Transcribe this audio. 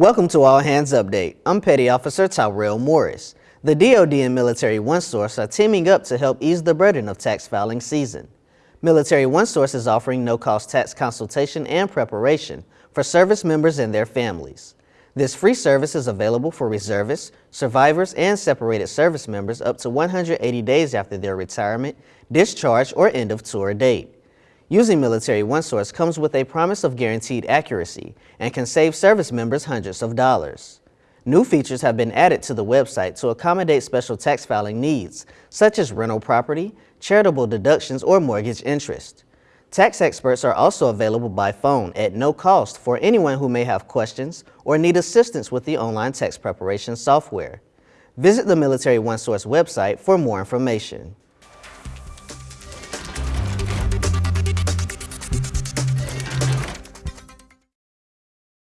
Welcome to All Hands Update. I'm Petty Officer Tyrell Morris. The DoD and Military OneSource are teaming up to help ease the burden of tax filing season. Military OneSource is offering no-cost tax consultation and preparation for service members and their families. This free service is available for reservists, survivors, and separated service members up to 180 days after their retirement, discharge, or end of tour date. Using Military OneSource comes with a promise of guaranteed accuracy and can save service members hundreds of dollars. New features have been added to the website to accommodate special tax filing needs, such as rental property, charitable deductions, or mortgage interest. Tax experts are also available by phone at no cost for anyone who may have questions or need assistance with the online tax preparation software. Visit the Military OneSource website for more information.